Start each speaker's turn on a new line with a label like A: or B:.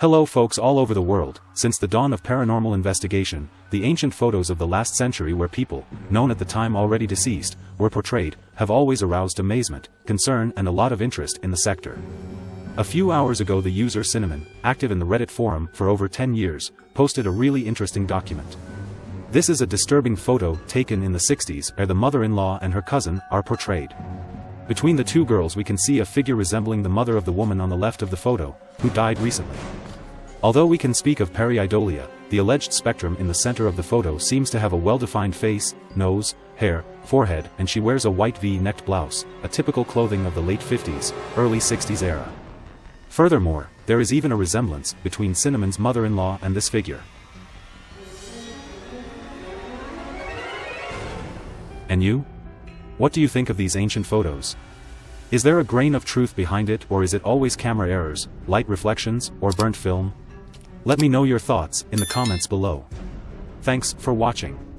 A: Hello folks all over the world, since the dawn of paranormal investigation, the ancient photos of the last century where people, known at the time already deceased, were portrayed, have always aroused amazement, concern and a lot of interest in the sector. A few hours ago the user Cinnamon, active in the Reddit forum for over 10 years, posted a really interesting document. This is a disturbing photo taken in the 60s where the mother-in-law and her cousin are portrayed. Between the two girls we can see a figure resembling the mother of the woman on the left of the photo, who died recently. Although we can speak of pareidolia, the alleged spectrum in the center of the photo seems to have a well-defined face, nose, hair, forehead and she wears a white V-necked blouse, a typical clothing of the late 50s, early 60s era. Furthermore, there is even a resemblance between Cinnamon's mother-in-law and this figure. And you? What do you think of these ancient photos? Is there a grain of truth behind it or is it always camera errors, light reflections, or burnt film? Let me know your thoughts in the comments below. Thanks for watching.